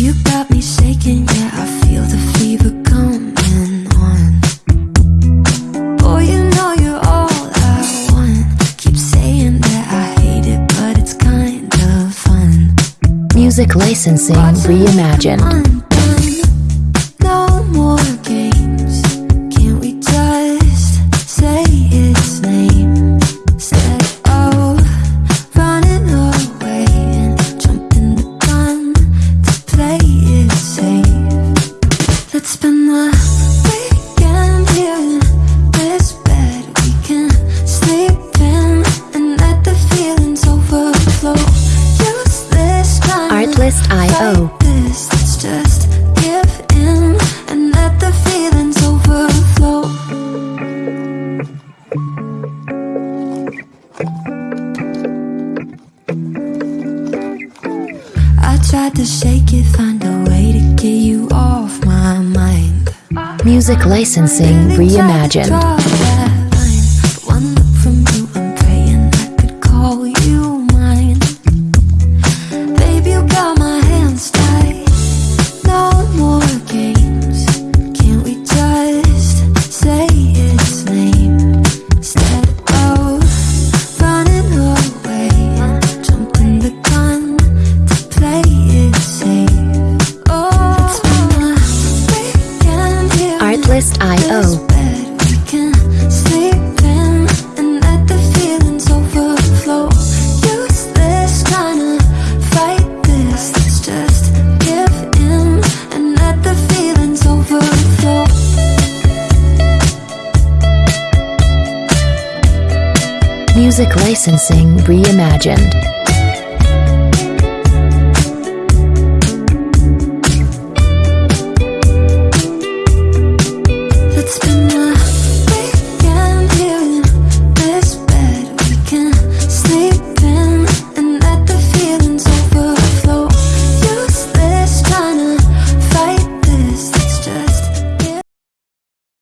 You got me shaking, yeah, I feel the fever coming on. Boy, you know you're all I want. Keep saying that I hate it, but it's kind of fun. Music licensing reimagined. Safe. Let's spend the weekend here in this bed. We can sleep in and let the feelings overflow. Use this kind of Artlist.io. Let's just give in and let the feelings overflow. I tried to shake it, find a way get you off my mind. Music licensing reimagined. Music licensing reimagined.